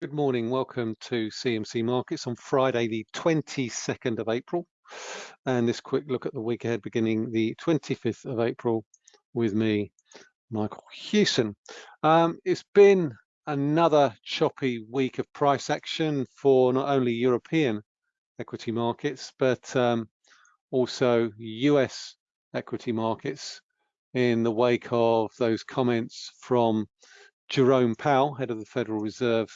Good morning. Welcome to CMC Markets on Friday, the 22nd of April. And this quick look at the week ahead beginning the 25th of April with me, Michael Hewson. Um, it's been another choppy week of price action for not only European equity markets, but um, also US equity markets in the wake of those comments from Jerome Powell, head of the Federal Reserve,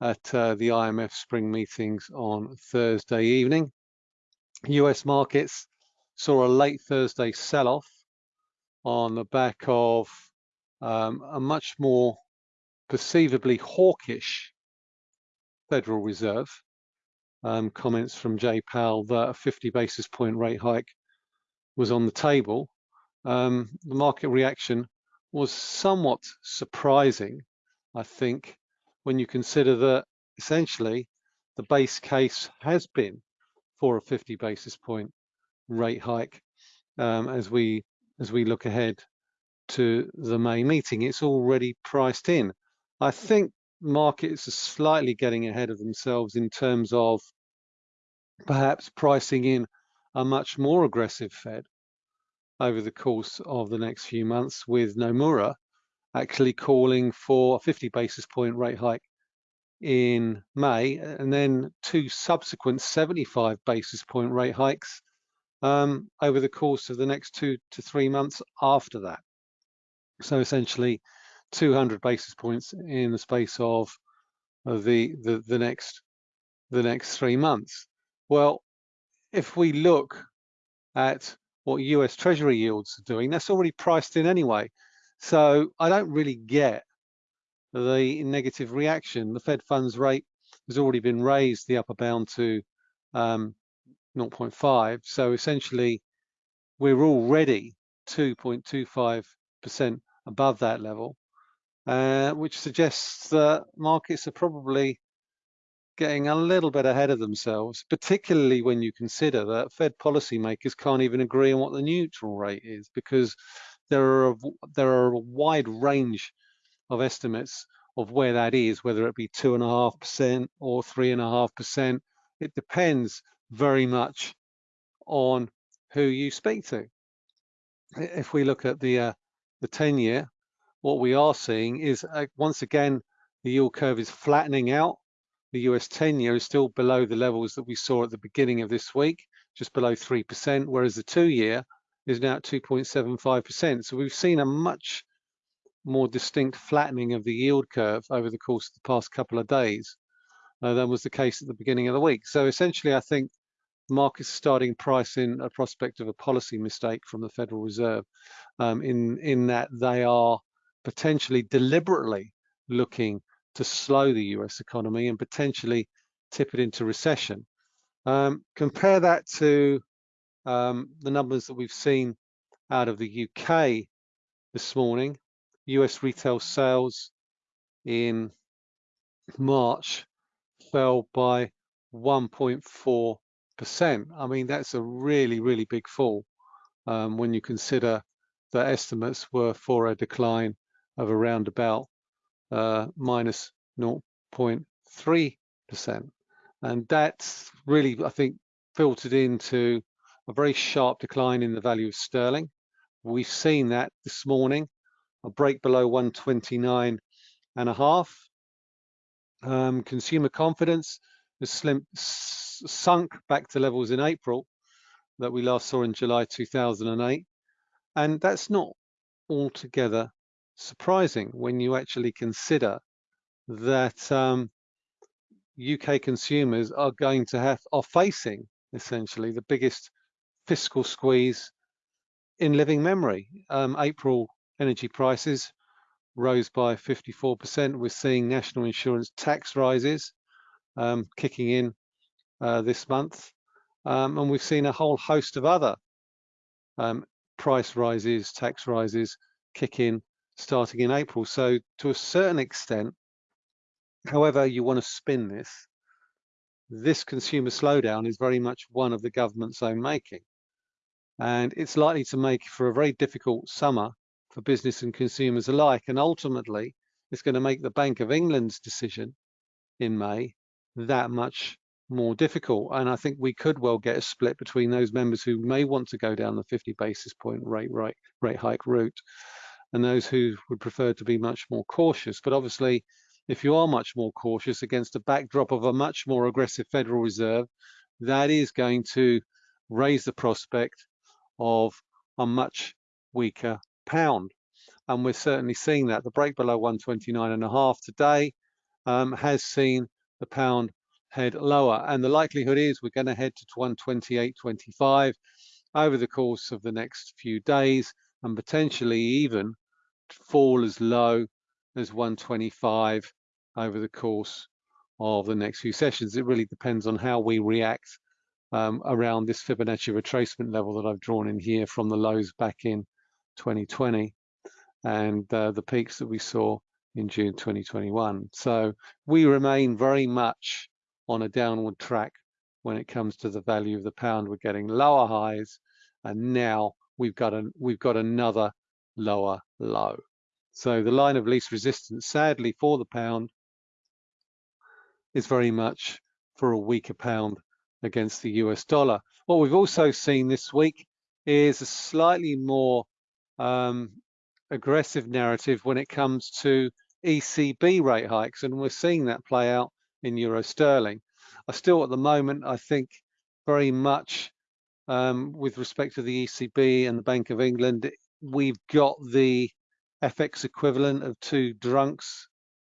at uh, the IMF spring meetings on Thursday evening. US markets saw a late Thursday sell-off on the back of um, a much more perceivably hawkish Federal Reserve. Um, comments from Jay Powell that a 50 basis point rate hike was on the table. Um, the market reaction was somewhat surprising, I think, when you consider that essentially the base case has been for a 50 basis point rate hike um, as we as we look ahead to the May meeting. It's already priced in. I think markets are slightly getting ahead of themselves in terms of perhaps pricing in a much more aggressive Fed over the course of the next few months with Nomura actually calling for a 50 basis point rate hike in May, and then two subsequent 75 basis point rate hikes um, over the course of the next two to three months after that. So essentially 200 basis points in the space of, the, the, the next the next three months. Well, if we look at what US Treasury yields are doing, that's already priced in anyway. So I don't really get the negative reaction. The Fed funds rate has already been raised, the upper bound to um, 0.5. So essentially, we're already 2.25% above that level, uh, which suggests that markets are probably getting a little bit ahead of themselves, particularly when you consider that Fed policymakers can't even agree on what the neutral rate is because there are a, there are a wide range of estimates of where that is, whether it be two and a half percent or three and a half percent. It depends very much on who you speak to. If we look at the uh, the 10 year, what we are seeing is uh, once again the yield curve is flattening out. The US 10 year is still below the levels that we saw at the beginning of this week, just below 3%, whereas the two year is now at 2.75%. So we've seen a much more distinct flattening of the yield curve over the course of the past couple of days uh, than was the case at the beginning of the week. So essentially, I think markets are starting pricing a prospect of a policy mistake from the Federal Reserve um, in, in that they are potentially deliberately looking to slow the US economy and potentially tip it into recession. Um, compare that to um, the numbers that we've seen out of the UK this morning. US retail sales in March fell by 1.4%. I mean, that's a really, really big fall um, when you consider the estimates were for a decline of around about uh, minus 0.3%. And that's really, I think, filtered into a very sharp decline in the value of sterling. We've seen that this morning a break below 129 and a half. Um, consumer confidence has slim, sunk back to levels in April that we last saw in July 2008. And that's not altogether surprising when you actually consider that um, UK consumers are going to have, are facing essentially the biggest fiscal squeeze in living memory. Um, April energy prices rose by 54%. We're seeing national insurance tax rises um, kicking in uh, this month. Um, and we've seen a whole host of other um, price rises, tax rises kick in starting in April. So to a certain extent, however you want to spin this, this consumer slowdown is very much one of the government's own making. And it's likely to make for a very difficult summer for business and consumers alike. And ultimately, it's going to make the Bank of England's decision in May, that much more difficult. And I think we could well get a split between those members who may want to go down the 50 basis point rate, rate, rate hike route and those who would prefer to be much more cautious. But obviously, if you are much more cautious against a backdrop of a much more aggressive Federal Reserve, that is going to raise the prospect of a much weaker pound. And we're certainly seeing that. The break below 129 and a half today um, has seen the pound head lower. And the likelihood is we're going to head to 128.25 over the course of the next few days and potentially even fall as low as 125 over the course of the next few sessions. It really depends on how we react um, around this Fibonacci retracement level that I've drawn in here from the lows back in 2020 and uh, the peaks that we saw in June 2021. So we remain very much on a downward track when it comes to the value of the pound. We're getting lower highs and now we've got a, we've got another lower low. So the line of least resistance, sadly for the pound, is very much for a weaker pound against the US dollar. What we've also seen this week is a slightly more um, aggressive narrative when it comes to ECB rate hikes, and we're seeing that play out in euro sterling. I still, at the moment, I think very much um, with respect to the ECB and the Bank of England, we've got the FX equivalent of two drunks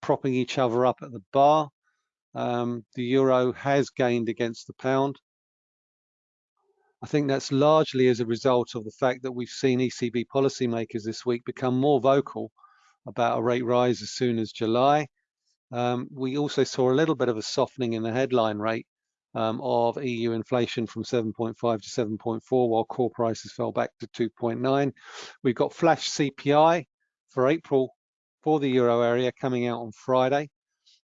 propping each other up at the bar. Um, the euro has gained against the pound. I think that's largely as a result of the fact that we've seen ECB policymakers this week become more vocal about a rate rise as soon as July. Um, we also saw a little bit of a softening in the headline rate um, of EU inflation from 7.5 to 7.4, while core prices fell back to 2.9. We've got flash CPI for April for the euro area coming out on Friday,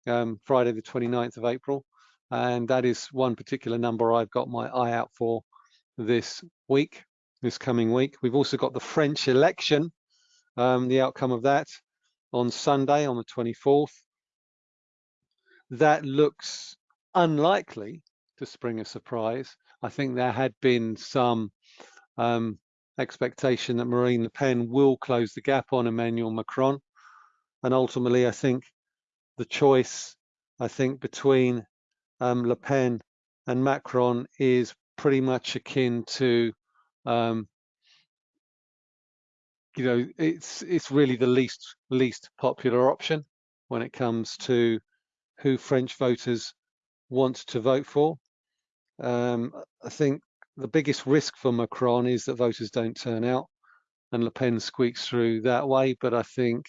um, Friday the 29th of April. And that is one particular number I've got my eye out for this week, this coming week. We've also got the French election, um, the outcome of that on Sunday on the 24th. That looks unlikely to spring a surprise. I think there had been some um, expectation that Marine Le Pen will close the gap on Emmanuel Macron. And ultimately, I think the choice, I think, between um, Le Pen and Macron is pretty much akin to, um, you know, it's it's really the least least popular option when it comes to who French voters want to vote for. Um, I think the biggest risk for Macron is that voters don't turn out and Le Pen squeaks through that way. But I think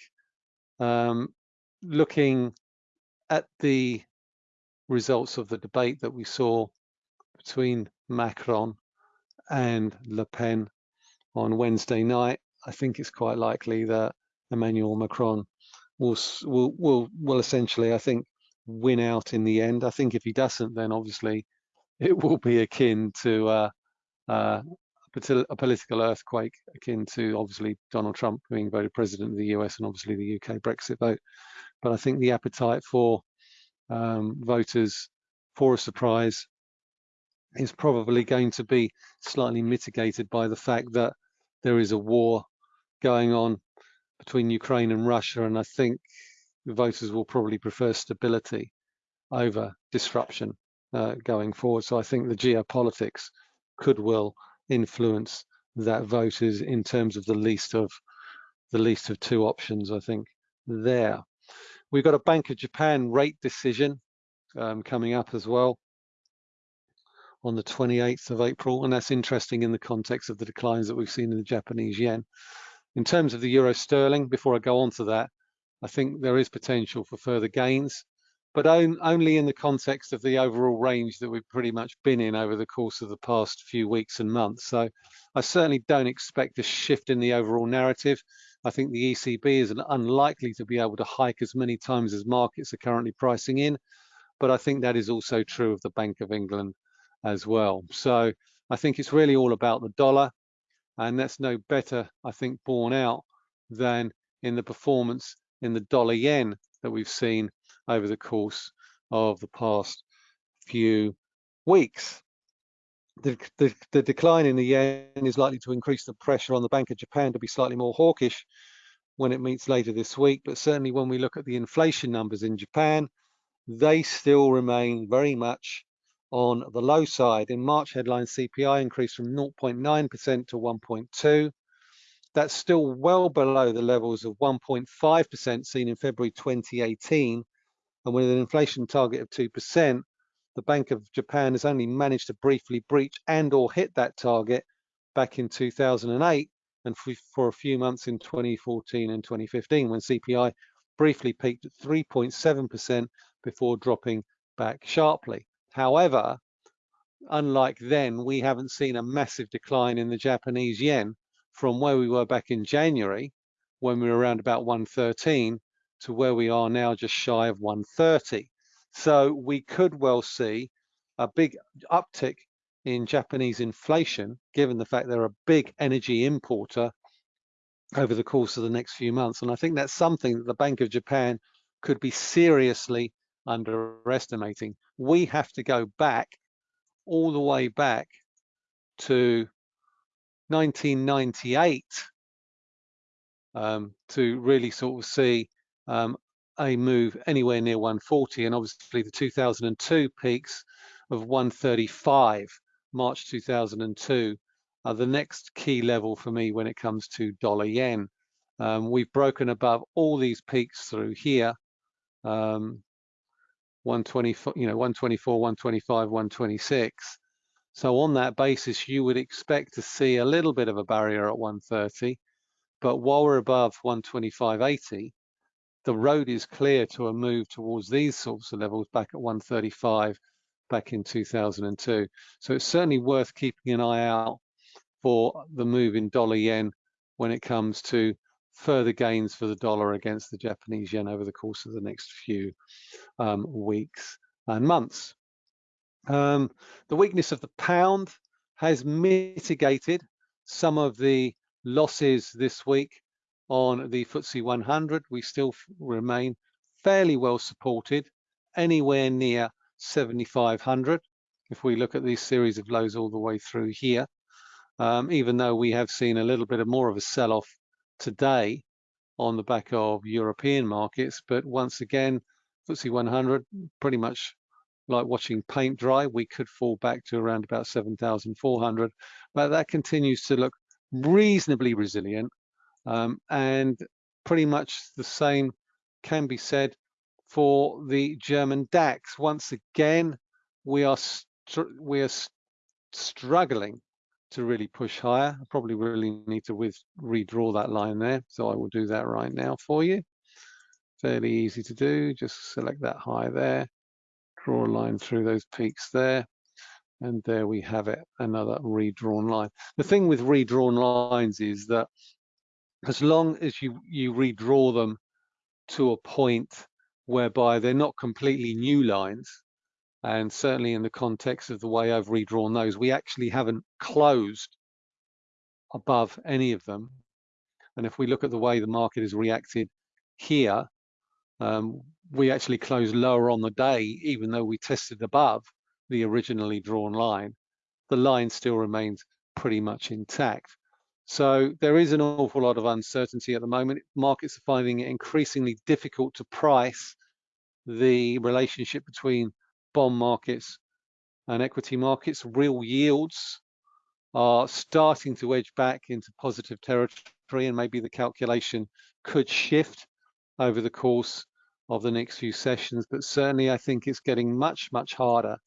um, looking at the results of the debate that we saw between Macron and Le Pen on Wednesday night, I think it's quite likely that Emmanuel Macron will will will, will essentially, I think, win out in the end. I think if he doesn't, then obviously it will be akin to uh, uh, a political earthquake, akin to obviously Donald Trump being voted president of the US and obviously the UK Brexit vote. But I think the appetite for um, voters for a surprise is probably going to be slightly mitigated by the fact that there is a war going on between Ukraine and Russia, and I think voters will probably prefer stability over disruption uh, going forward. So I think the geopolitics could well influence that voters in terms of the least of the least of two options. I think there. We've got a Bank of Japan rate decision um, coming up as well on the 28th of April, and that's interesting in the context of the declines that we've seen in the Japanese yen. In terms of the euro sterling, before I go on to that, I think there is potential for further gains but on, only in the context of the overall range that we've pretty much been in over the course of the past few weeks and months. So I certainly don't expect a shift in the overall narrative. I think the ECB is unlikely to be able to hike as many times as markets are currently pricing in, but I think that is also true of the Bank of England as well. So I think it's really all about the dollar, and that's no better, I think, borne out than in the performance in the dollar yen that we've seen over the course of the past few weeks. The, the, the, decline in the yen is likely to increase the pressure on the Bank of Japan to be slightly more hawkish when it meets later this week. But certainly when we look at the inflation numbers in Japan, they still remain very much on the low side. In March, headline CPI increased from 0.9% to 1.2. That's still well below the levels of 1.5% seen in February 2018. And with an inflation target of 2%, the Bank of Japan has only managed to briefly breach and or hit that target back in 2008 and for a few months in 2014 and 2015 when CPI briefly peaked at 3.7% before dropping back sharply. However, unlike then, we haven't seen a massive decline in the Japanese yen from where we were back in January, when we were around about 113, to where we are now just shy of 130. So we could well see a big uptick in Japanese inflation, given the fact they're a big energy importer over the course of the next few months. And I think that's something that the Bank of Japan could be seriously underestimating. We have to go back all the way back to 1998 um, to really sort of see um, a move anywhere near 140 and obviously the 2002 peaks of 135 March 2002 are the next key level for me when it comes to dollar yen. Um, we've broken above all these peaks through here. Um, 124, you know, 124, 125, 126. So on that basis, you would expect to see a little bit of a barrier at 130. But while we're above 125.80, the road is clear to a move towards these sorts of levels back at 135 back in 2002. So it's certainly worth keeping an eye out for the move in dollar yen when it comes to further gains for the dollar against the Japanese yen over the course of the next few um, weeks and months. Um, the weakness of the pound has mitigated some of the losses this week on the FTSE 100. We still remain fairly well supported, anywhere near 7,500. If we look at these series of lows all the way through here, um, even though we have seen a little bit of more of a sell-off today on the back of European markets, but once again, FTSE 100 pretty much like watching paint dry. We could fall back to around about 7,400, but that continues to look reasonably resilient. Um, and pretty much the same can be said for the German DAX. Once again, we are we are struggling to really push higher. I probably really need to with redraw that line there. So I will do that right now for you. Fairly easy to do. Just select that high there, draw a line through those peaks there. And there we have it, another redrawn line. The thing with redrawn lines is that as long as you, you redraw them to a point whereby they're not completely new lines, and certainly in the context of the way I've redrawn those, we actually haven't closed above any of them. And if we look at the way the market has reacted here, um, we actually closed lower on the day, even though we tested above the originally drawn line. The line still remains pretty much intact. So there is an awful lot of uncertainty at the moment. Markets are finding it increasingly difficult to price the relationship between bond markets and equity markets. Real yields are starting to edge back into positive territory and maybe the calculation could shift over the course of the next few sessions. But certainly I think it's getting much, much harder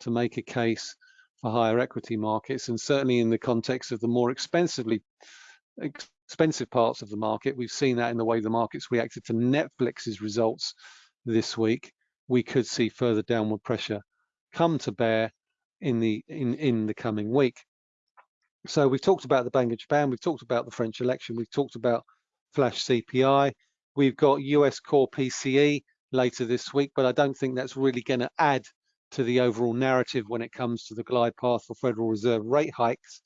to make a case for higher equity markets. And certainly in the context of the more expensively expensive parts of the market, we've seen that in the way the markets reacted to Netflix's results this week we could see further downward pressure come to bear in the in in the coming week. So we've talked about the Bank of Japan, we've talked about the French election, we've talked about flash CPI, we've got US core PCE later this week, but I don't think that's really going to add to the overall narrative when it comes to the glide path for Federal Reserve rate hikes.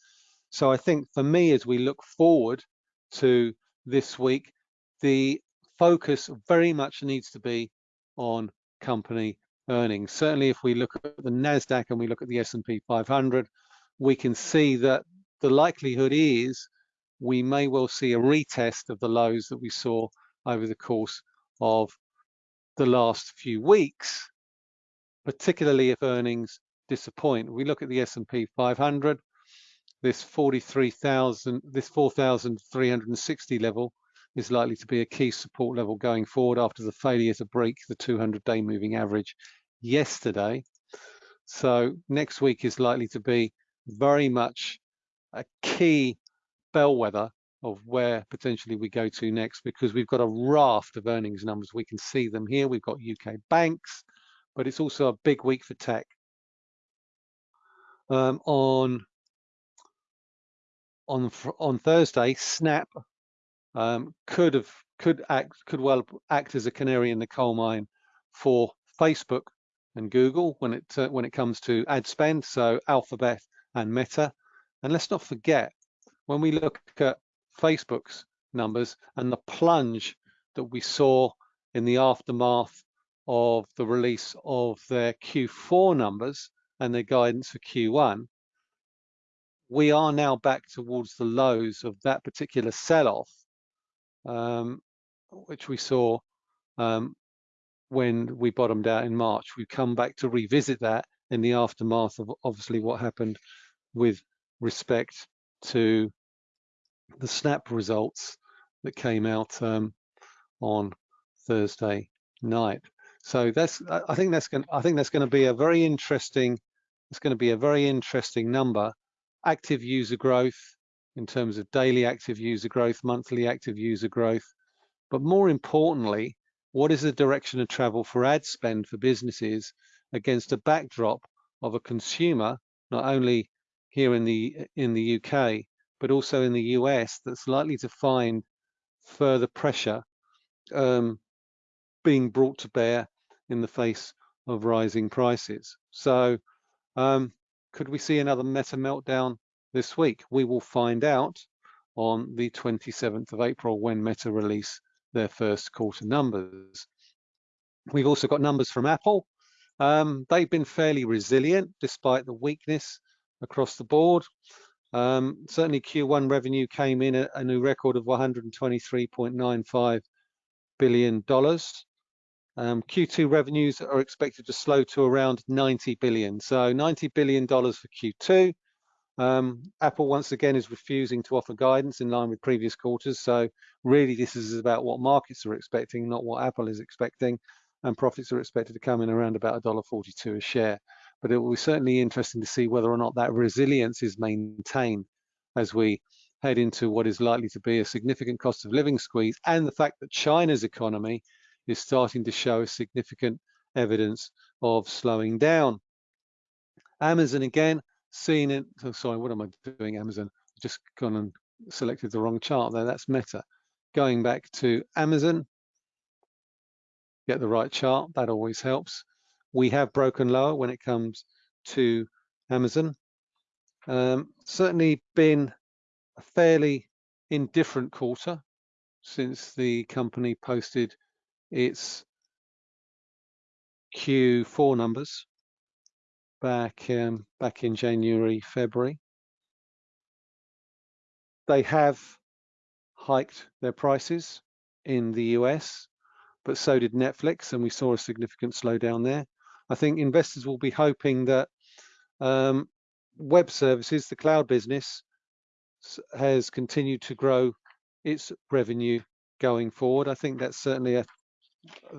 So I think for me, as we look forward to this week, the focus very much needs to be on company earnings. Certainly, if we look at the Nasdaq and we look at the S&P 500, we can see that the likelihood is we may well see a retest of the lows that we saw over the course of the last few weeks, particularly if earnings disappoint. We look at the S&P 500, this 43,000, this 4,360 level is likely to be a key support level going forward after the failure to break the 200-day moving average yesterday. So next week is likely to be very much a key bellwether of where potentially we go to next because we've got a raft of earnings numbers. We can see them here. We've got UK banks, but it's also a big week for tech. Um, on on on Thursday, Snap um, could have could act could well act as a canary in the coal mine for Facebook and Google when it uh, when it comes to ad spend. So Alphabet and Meta, and let's not forget when we look at Facebook's numbers and the plunge that we saw in the aftermath of the release of their Q4 numbers and their guidance for Q1, we are now back towards the lows of that particular sell-off, um, which we saw um, when we bottomed out in March. We've come back to revisit that in the aftermath of obviously what happened with respect to the snap results that came out um, on Thursday night. So that's I think that's going I think that's going to be a very interesting it's going to be a very interesting number. Active user growth in terms of daily active user growth, monthly active user growth, but more importantly, what is the direction of travel for ad spend for businesses against a backdrop of a consumer, not only here in the in the UK, but also in the US that's likely to find further pressure um, being brought to bear in the face of rising prices. So um, could we see another meta meltdown this week? We will find out on the 27th of April when Meta release their first quarter numbers. We've also got numbers from Apple. Um, they've been fairly resilient despite the weakness across the board. Um, certainly Q1 revenue came in at a new record of $123.95 billion. Um, Q2 revenues are expected to slow to around 90 billion. So 90 billion dollars for Q2. Um, Apple once again is refusing to offer guidance in line with previous quarters. So really this is about what markets are expecting, not what Apple is expecting. And profits are expected to come in around about $1.42 a share but it will be certainly interesting to see whether or not that resilience is maintained as we head into what is likely to be a significant cost of living squeeze and the fact that China's economy is starting to show significant evidence of slowing down. Amazon again, seen it, oh, sorry, what am I doing, Amazon? Just gone and selected the wrong chart there, that's Meta. Going back to Amazon, get the right chart, that always helps we have broken lower when it comes to Amazon. Um, certainly been a fairly indifferent quarter since the company posted its Q4 numbers back um, back in January, February. They have hiked their prices in the US, but so did Netflix, and we saw a significant slowdown there. I think investors will be hoping that um, web services, the cloud business, has continued to grow its revenue going forward. I think that's certainly a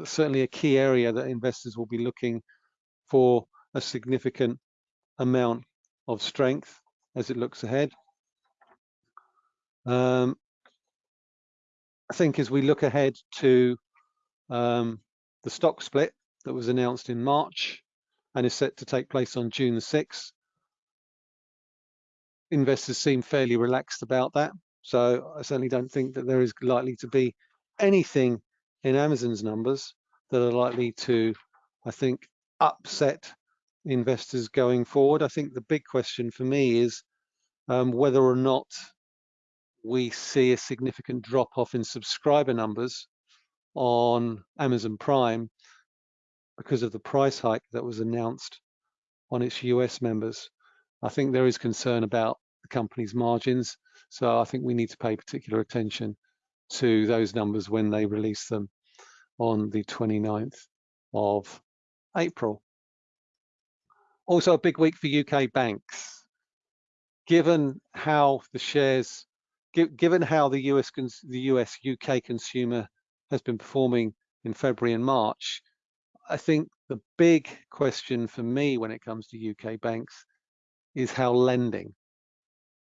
certainly a key area that investors will be looking for a significant amount of strength as it looks ahead. Um, I think as we look ahead to um, the stock split, that was announced in March and is set to take place on June the 6th. Investors seem fairly relaxed about that. So I certainly don't think that there is likely to be anything in Amazon's numbers that are likely to, I think, upset investors going forward. I think the big question for me is um, whether or not we see a significant drop off in subscriber numbers on Amazon Prime because of the price hike that was announced on its US members. I think there is concern about the company's margins. So I think we need to pay particular attention to those numbers when they release them on the 29th of April. Also a big week for UK banks. Given how the shares, given how the US, the US UK consumer has been performing in February and March, I think the big question for me when it comes to UK banks is how lending,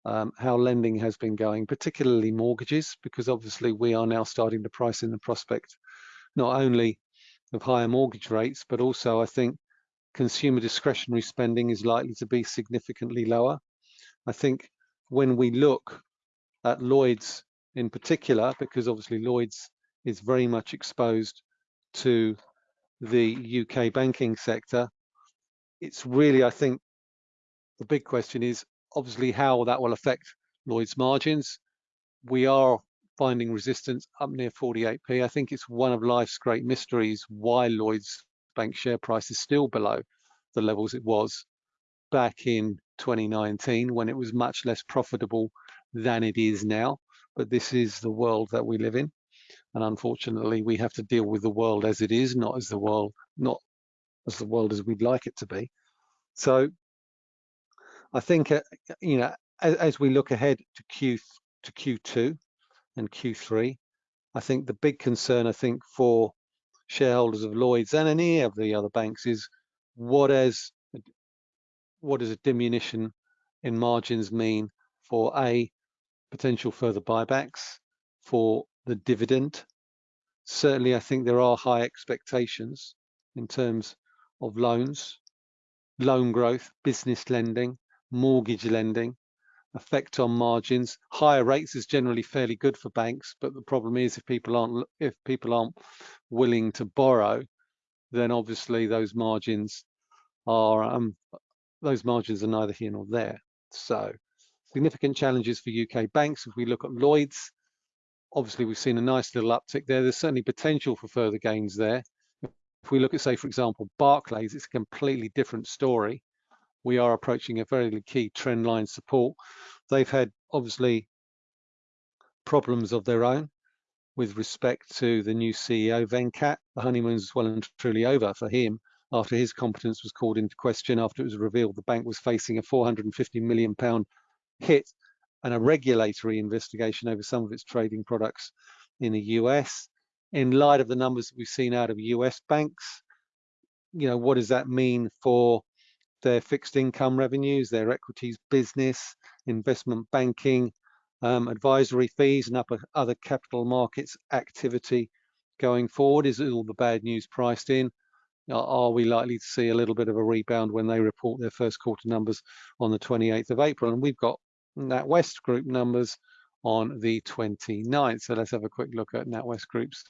um, how lending has been going, particularly mortgages, because obviously we are now starting to price in the prospect not only of higher mortgage rates, but also I think consumer discretionary spending is likely to be significantly lower. I think when we look at Lloyds in particular, because obviously Lloyds is very much exposed to the UK banking sector, it's really, I think, the big question is obviously how that will affect Lloyd's margins. We are finding resistance up near 48p. I think it's one of life's great mysteries why Lloyds bank share price is still below the levels it was back in 2019 when it was much less profitable than it is now. But this is the world that we live in. And unfortunately, we have to deal with the world as it is, not as the world, not as the world as we'd like it to be. So I think, uh, you know, as, as, we look ahead to Q to Q2 and Q3, I think the big concern, I think, for shareholders of Lloyds and any of the other banks is what is what does a diminution in margins mean for a potential further buybacks, for the dividend. Certainly, I think there are high expectations in terms of loans, loan growth, business lending, mortgage lending, effect on margins. Higher rates is generally fairly good for banks, but the problem is if people aren't if people aren't willing to borrow, then obviously those margins are um, those margins are neither here nor there. So significant challenges for UK banks. If we look at Lloyds, obviously we've seen a nice little uptick there. There's certainly potential for further gains there. If we look at, say, for example, Barclays, it's a completely different story. We are approaching a very key trend line support. They've had obviously problems of their own with respect to the new CEO, Venkat. The honeymoon's well and truly over for him after his competence was called into question after it was revealed the bank was facing a 450 million pound hit and a regulatory investigation over some of its trading products in the US. In light of the numbers that we've seen out of US banks, you know, what does that mean for their fixed income revenues, their equities business, investment banking, um, advisory fees and upper, other capital markets activity going forward? Is all the bad news priced in? Are we likely to see a little bit of a rebound when they report their first quarter numbers on the 28th of April? And we've got NatWest Group numbers on the 29th. So let's have a quick look at NatWest Group's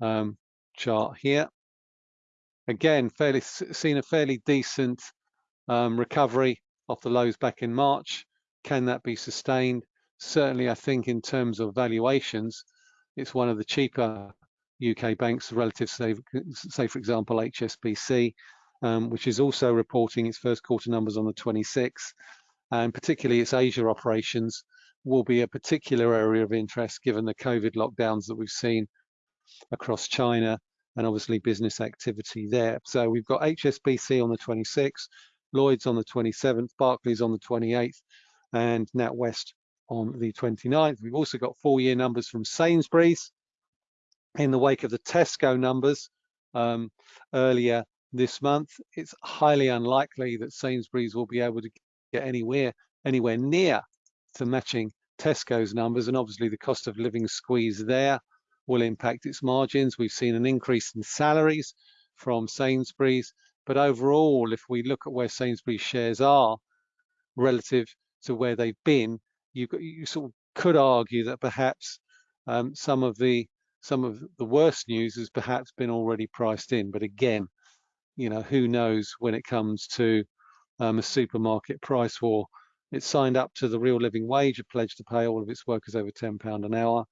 um, chart here. Again, fairly seen a fairly decent um, recovery off the lows back in March. Can that be sustained? Certainly, I think in terms of valuations, it's one of the cheaper UK banks relative, say, say for example, HSBC, um, which is also reporting its first quarter numbers on the 26th and particularly its Asia operations will be a particular area of interest given the COVID lockdowns that we've seen across China and obviously business activity there. So we've got HSBC on the 26th, Lloyds on the 27th, Barclays on the 28th, and NatWest on the 29th. We've also got full-year numbers from Sainsbury's in the wake of the Tesco numbers um, earlier this month. It's highly unlikely that Sainsbury's will be able to get anywhere anywhere near to matching Tesco's numbers, and obviously the cost of living squeeze there will impact its margins. We've seen an increase in salaries from Sainsbury's, but overall, if we look at where Sainsbury's shares are relative to where they've been, you, you sort of could argue that perhaps um, some of the some of the worst news has perhaps been already priced in. But again, you know, who knows when it comes to um, a supermarket price war. It signed up to the real living wage, a pledge to pay all of its workers over £10 an hour,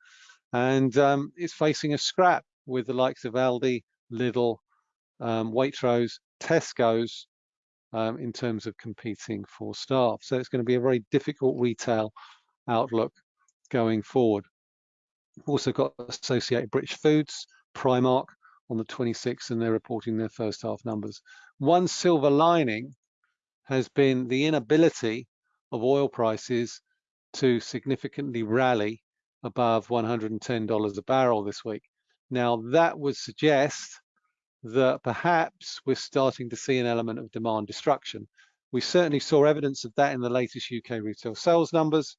and um, it's facing a scrap with the likes of Aldi, Lidl, um, Waitrose, Tesco's um, in terms of competing for staff. So it's going to be a very difficult retail outlook going forward. Also got Associated British Foods, Primark on the 26th, and they're reporting their first half numbers. One silver lining has been the inability of oil prices to significantly rally above $110 a barrel this week. Now that would suggest that perhaps we're starting to see an element of demand destruction. We certainly saw evidence of that in the latest UK retail sales numbers.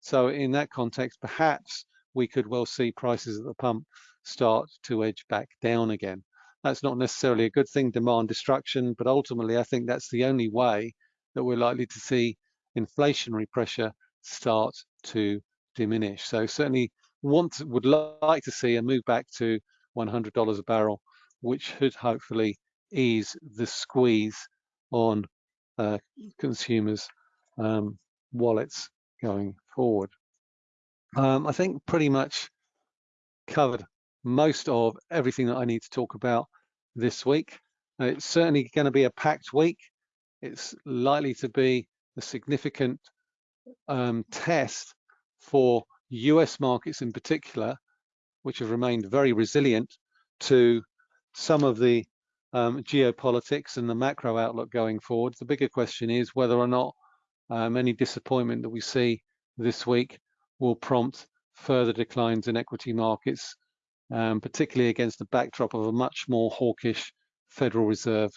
So in that context, perhaps we could well see prices at the pump start to edge back down again. That's not necessarily a good thing, demand destruction, but ultimately I think that's the only way that we're likely to see inflationary pressure start to diminish. So certainly want would like to see a move back to $100 a barrel, which should hopefully ease the squeeze on uh, consumers' um, wallets going forward. Um, I think pretty much covered most of everything that I need to talk about this week. It's certainly going to be a packed week. It's likely to be a significant um, test for US markets in particular, which have remained very resilient to some of the um, geopolitics and the macro outlook going forward. The bigger question is whether or not um, any disappointment that we see this week will prompt further declines in equity markets, um, particularly against the backdrop of a much more hawkish Federal Reserve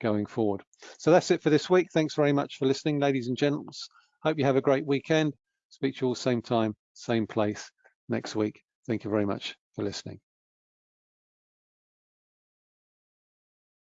going forward. So that's it for this week. Thanks very much for listening, ladies and gents. Hope you have a great weekend. Speak to you all same time, same place next week. Thank you very much for listening.